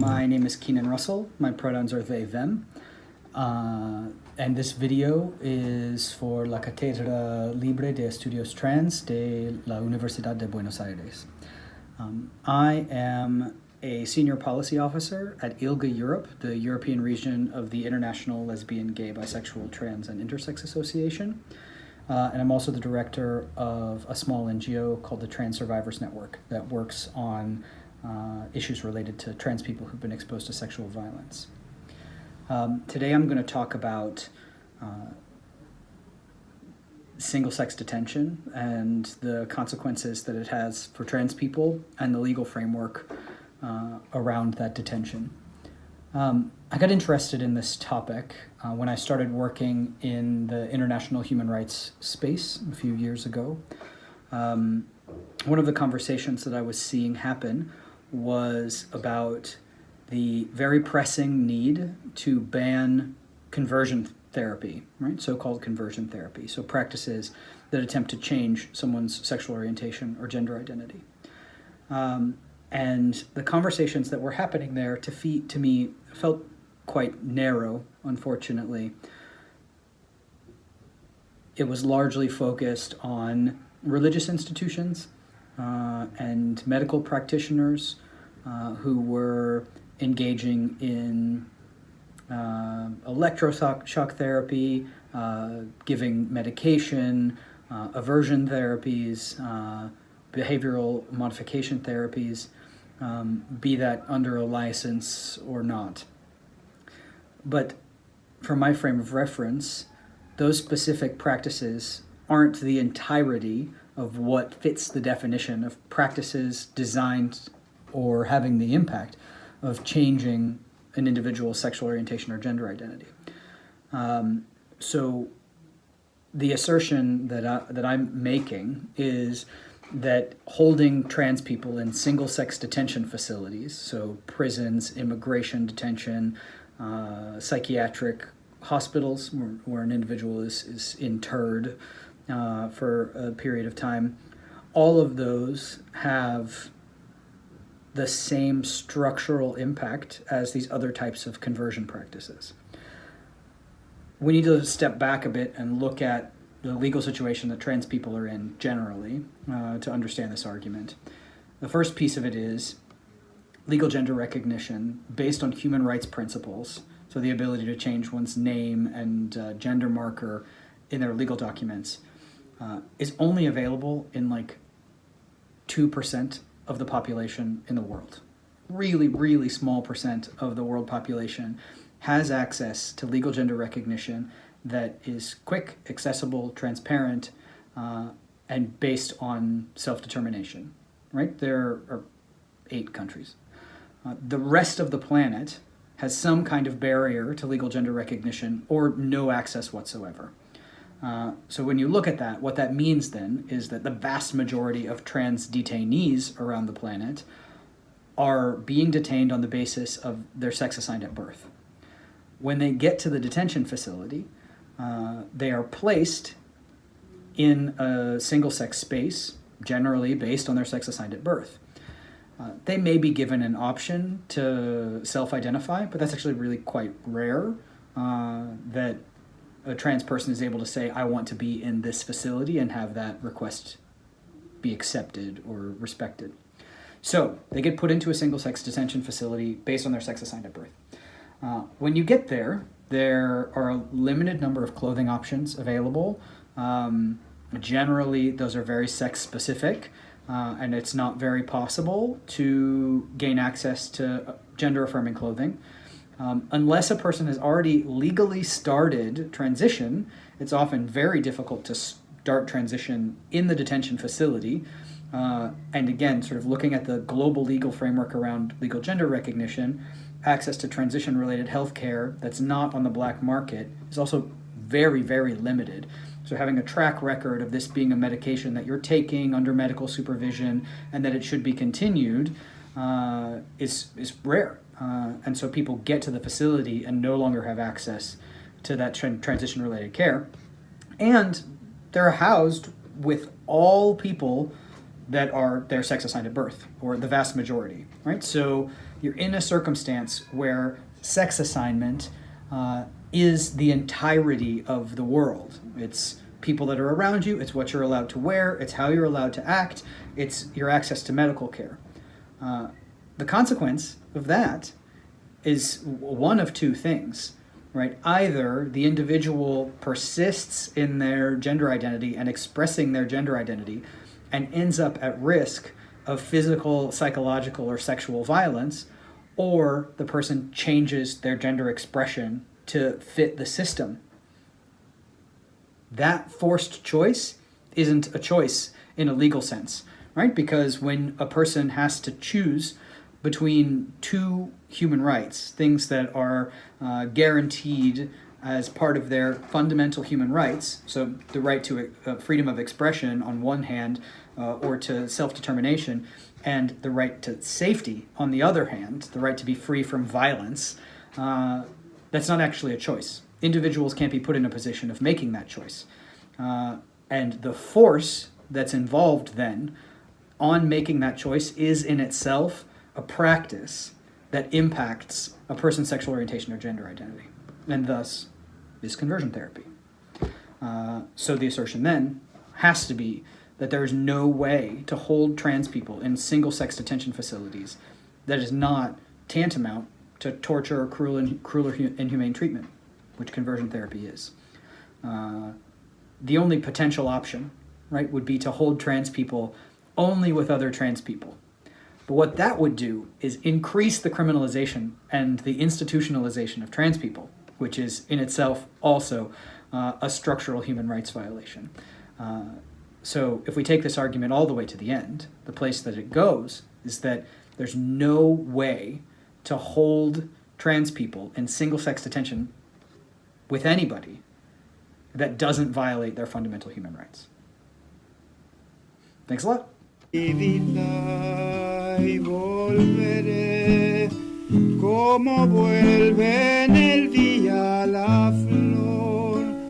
my name is Keenan Russell. My pronouns are they, them. Uh, and this video is for la Cátedra Libre de Estudios Trans de la Universidad de Buenos Aires. Um, I am a senior policy officer at ILGA Europe, the European region of the International Lesbian, Gay, Bisexual, Trans, and Intersex Association. Uh, and I'm also the director of a small NGO called the Trans Survivors Network that works on uh, issues related to trans people who've been exposed to sexual violence. Um, today I'm going to talk about uh, single-sex detention and the consequences that it has for trans people and the legal framework uh, around that detention. Um, I got interested in this topic uh, when I started working in the international human rights space a few years ago. Um, one of the conversations that I was seeing happen was about the very pressing need to ban conversion therapy, right? So-called conversion therapy. So practices that attempt to change someone's sexual orientation or gender identity. Um, and the conversations that were happening there to, to me felt quite narrow, unfortunately. It was largely focused on religious institutions uh, and medical practitioners uh, who were engaging in uh, electroshock therapy, uh, giving medication, uh, aversion therapies, behavioral modification therapies, um, be that under a license or not. But from my frame of reference, those specific practices aren't the entirety of what fits the definition of practices designed or having the impact of changing an individual's sexual orientation or gender identity. Um, so the assertion that, I, that I'm making is that holding trans people in single-sex detention facilities, so prisons, immigration detention, uh, psychiatric hospitals where, where, an individual is, is interred uh, for a period of time, all of those have the same structural impact as these other types of conversion practices. We need to step back a bit and look at the legal situation that trans people are in generally uh, to understand this argument. The first piece of it is legal gender recognition based on human rights principles, so the ability to change one's name and uh, gender marker in their legal documents, uh, is only available in like 2% of the population in the world. Really, really small percent of the world population has access to legal gender recognition that is quick, accessible, transparent, uh, and based on self-determination, right? There are eight countries. Uh, the rest of the planet has some kind of barrier to legal gender recognition or no access whatsoever. Uh, so when you look at that, what that means then is that the vast majority of trans detainees around the planet are being detained on the basis of their sex assigned at birth. When they get to the detention facility, uh, they are placed in a single-sex space, generally based on their sex assigned at birth. Uh, they may be given an option to self-identify, but that's actually really quite rare uh, that a trans person is able to say, I want to be in this facility and have that request be accepted or respected. So they get put into a single-sex detention facility based on their sex assigned at birth. Uh, when you get there, there are a limited number of clothing options available. Um, generally, those are very sex-specific, uh, and it's not very possible to gain access to gender-affirming clothing. Um, unless a person has already legally started transition, it's often very difficult to start transition in the detention facility. Uh, and again, sort of looking at the global legal framework around legal gender recognition, access to transition-related health care that's not on the black market is also very, very limited. So having a track record of this being a medication that you're taking under medical supervision and that it should be continued uh, is, is rare. Uh, and so people get to the facility and no longer have access to that transition related care. And they're housed with all people that are their sex assigned at birth, or the vast majority, right? So you're in a circumstance where sex assignment uh, is the entirety of the world. It's people that are around you, it's what you're allowed to wear, it's how you're allowed to act, it's your access to medical care. Uh, the consequence of that is one of two things, right? Either the individual persists in their gender identity and expressing their gender identity and ends up at risk of physical, psychological, or sexual violence, or the person changes their gender expression to fit the system. That forced choice isn't a choice in a legal sense, right? Because when a person has to choose between two human rights, things that are uh, guaranteed as part of their fundamental human rights, so the right to uh, freedom of expression on one hand, uh, or to self-determination, and the right to safety on the other hand, the right to be free from violence, uh, that's not actually a choice. Individuals can't be put in a position of making that choice. Uh, and the force that's involved then on making that choice is in itself a practice that impacts a person's sexual orientation or gender identity, and thus is conversion therapy. Uh, so the assertion then has to be that there is no way to hold trans people in single-sex detention facilities that is not tantamount to torture or cruel, and, cruel or inhumane treatment, which conversion therapy is. Uh, the only potential option, right, would be to hold trans people only with other trans people. But what that would do is increase the criminalization and the institutionalization of trans people, which is in itself also uh, a structural human rights violation. Uh, so if we take this argument all the way to the end, the place that it goes is that there's no way to hold trans people in single-sex detention with anybody that doesn't violate their fundamental human rights. Thanks a lot. y volveré. Como vuelven el